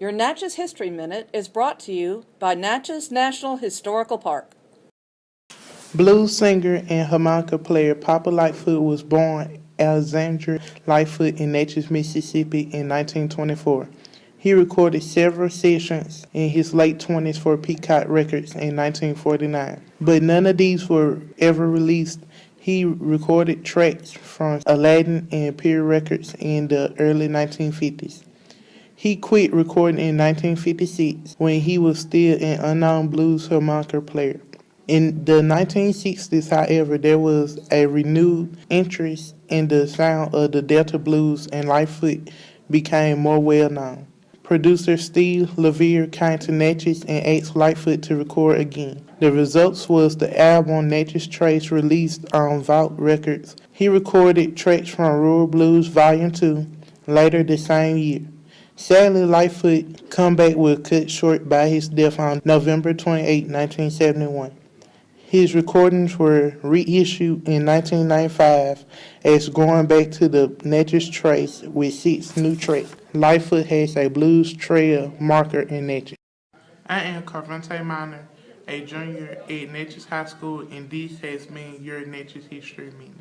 Your Natchez History Minute is brought to you by Natchez National Historical Park. Blues singer and harmonica player Papa Lightfoot was born Alexander Lightfoot in Natchez, Mississippi in 1924. He recorded several sessions in his late 20s for Peacock Records in 1949, but none of these were ever released. He recorded tracks from Aladdin and Imperial Records in the early 1950s. He quit recording in 1956 when he was still an unknown blues harmonica player. In the 1960s, however, there was a renewed interest in the sound of the Delta blues and Lightfoot became more well known. Producer Steve LaVere to Natchez and asked Lightfoot to record again. The results was the album Natchez Trace released on Vault Records. He recorded tracks from Rural Blues Volume 2 later the same year. Sadly, Lightfoot comeback was cut short by his death on November 28, 1971. His recordings were reissued in 1995 as Going Back to the Natchez Trace with six new tracks. Lightfoot has a blues trail marker in Natchez. I am Carvante Minor, a junior at Natchez High School, and this has been your Natchez History Minute.